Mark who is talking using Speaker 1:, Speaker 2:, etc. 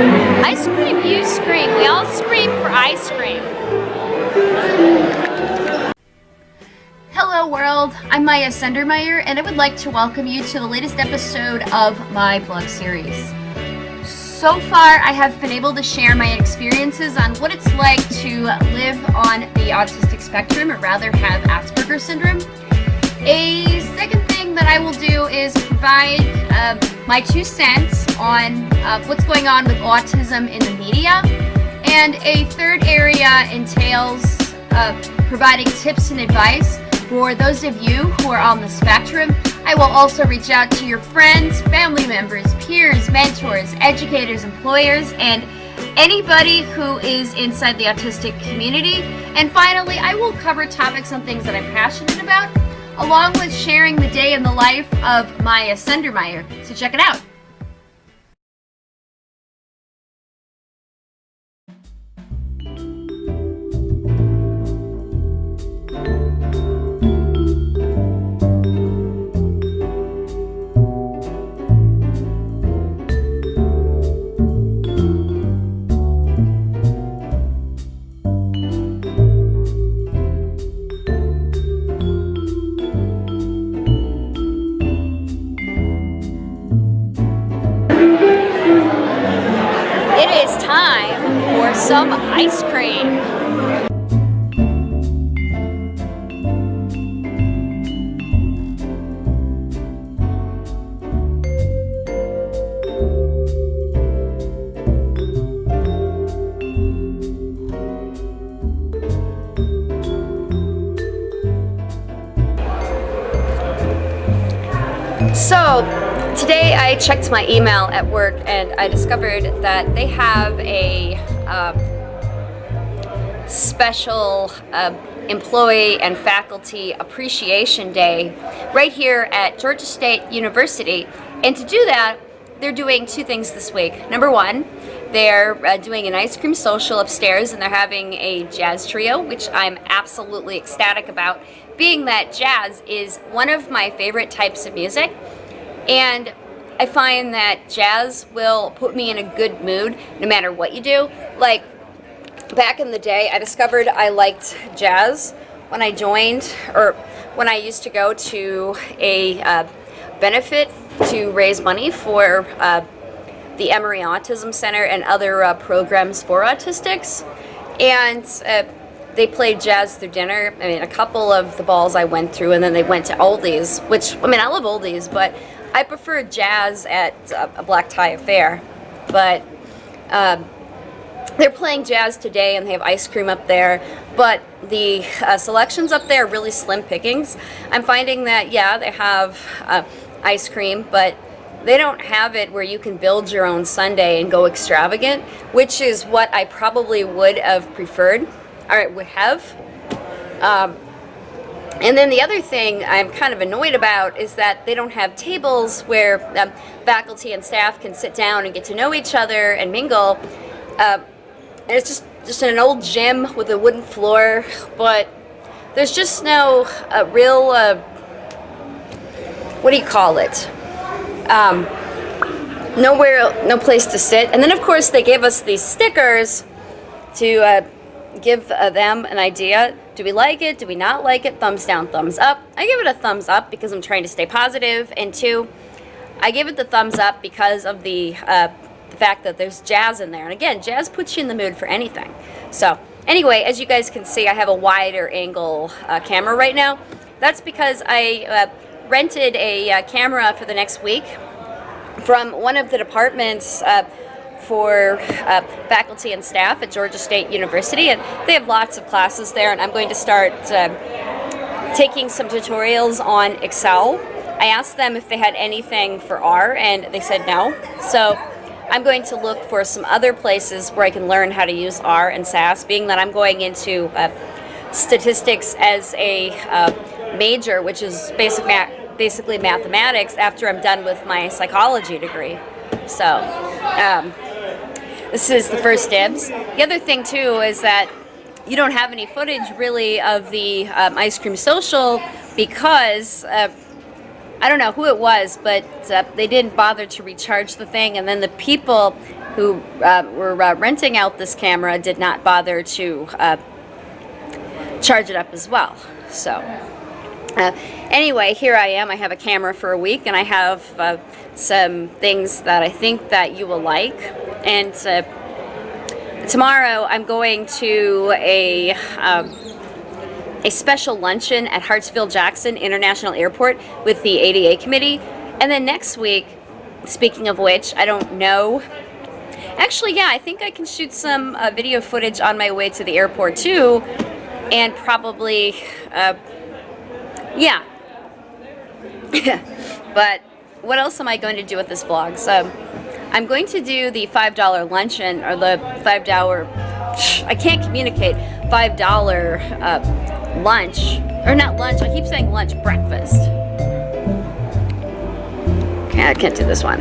Speaker 1: Ice cream, you scream. We all scream for ice cream. Hello world, I'm Maya Sendermeyer and I would like to welcome you to the latest episode of my blog series. So far I have been able to share my experiences on what it's like to live on the autistic spectrum or rather have Asperger's syndrome. A second thing that I will do is provide uh, my two cents on uh, what's going on with autism in the media. And a third area entails uh, providing tips and advice for those of you who are on the spectrum. I will also reach out to your friends, family members, peers, mentors, educators, employers, and anybody who is inside the autistic community. And finally, I will cover topics on things that I'm passionate about, along with sharing the day in the life of Maya Sendermeyer. So check it out. Some ice cream. So today I checked my email at work and I discovered that they have a um, special uh, Employee and Faculty Appreciation Day right here at Georgia State University. And to do that, they're doing two things this week. Number one, they're uh, doing an ice cream social upstairs and they're having a jazz trio, which I'm absolutely ecstatic about, being that jazz is one of my favorite types of music. And I find that jazz will put me in a good mood no matter what you do. Like, back in the day, I discovered I liked jazz when I joined, or when I used to go to a uh, benefit to raise money for uh, the Emory Autism Center and other uh, programs for autistics. And uh, they played jazz through dinner. I mean, a couple of the balls I went through, and then they went to oldies, which, I mean, I love oldies, but I prefer jazz at a black tie affair, but um, they're playing jazz today and they have ice cream up there, but the uh, selections up there are really slim pickings. I'm finding that, yeah, they have uh, ice cream, but they don't have it where you can build your own sundae and go extravagant, which is what I probably would have preferred, or would have. Um, and then the other thing I'm kind of annoyed about is that they don't have tables where um, faculty and staff can sit down and get to know each other and mingle. Uh, and it's just, just an old gym with a wooden floor, but there's just no uh, real, uh, what do you call it? Um, nowhere, no place to sit. And then of course they gave us these stickers to uh, give uh, them an idea. Do we like it? Do we not like it? Thumbs down, thumbs up. I give it a thumbs up because I'm trying to stay positive. And two, I give it the thumbs up because of the, uh, the fact that there's jazz in there. And again, jazz puts you in the mood for anything. So anyway, as you guys can see, I have a wider angle uh, camera right now. That's because I uh, rented a uh, camera for the next week from one of the departments uh, for uh, faculty and staff at Georgia State University and they have lots of classes there and I'm going to start uh, taking some tutorials on Excel. I asked them if they had anything for R and they said no. So I'm going to look for some other places where I can learn how to use R and SAS being that I'm going into uh, statistics as a uh, major which is basic ma basically mathematics after I'm done with my psychology degree. So um, this is the first dibs. The other thing too is that you don't have any footage really of the um, ice cream social because uh, I don't know who it was, but uh, they didn't bother to recharge the thing, and then the people who uh, were uh, renting out this camera did not bother to uh, charge it up as well. So uh, anyway, here I am. I have a camera for a week and I have uh, some things that I think that you will like. And tomorrow I'm going to a um, a special luncheon at Hartsfield-Jackson International Airport with the ADA committee. And then next week, speaking of which, I don't know. Actually, yeah, I think I can shoot some uh, video footage on my way to the airport too. And probably, uh, yeah. but what else am I going to do with this vlog? So I'm going to do the $5 luncheon or the $5, I can't communicate, $5 uh, lunch, or not lunch, I keep saying lunch, breakfast. Okay, I can't do this one.